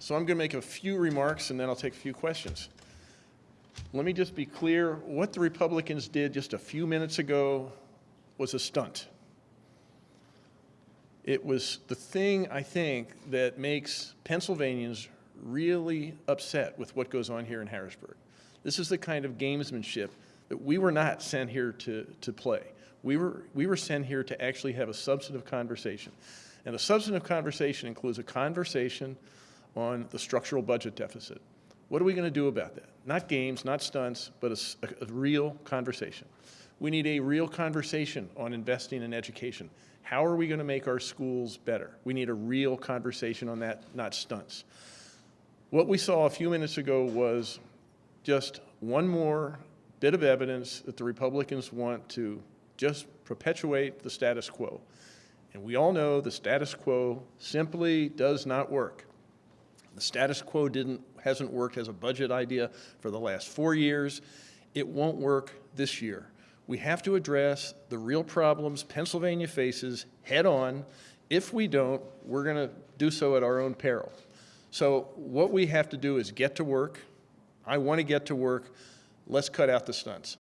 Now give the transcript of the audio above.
So I'm going to make a few remarks and then I'll take a few questions. Let me just be clear, what the Republicans did just a few minutes ago was a stunt. It was the thing, I think, that makes Pennsylvanians really upset with what goes on here in Harrisburg. This is the kind of gamesmanship that we were not sent here to, to play. We were, we were sent here to actually have a substantive conversation. And a substantive conversation includes a conversation on the structural budget deficit. What are we going to do about that? Not games, not stunts, but a, a, real conversation. We need a real conversation on investing in education. How are we going to make our schools better? We need a real conversation on that, not stunts. What we saw a few minutes ago was just one more bit of evidence that the Republicans want to just perpetuate the status quo. And we all know the status quo simply does not work. The status quo didn't, hasn't worked as a budget idea for the last four years. It won't work this year. We have to address the real problems Pennsylvania faces head on. If we don't, we're going to do so at our own peril. So what we have to do is get to work. I want to get to work. Let's cut out the stunts.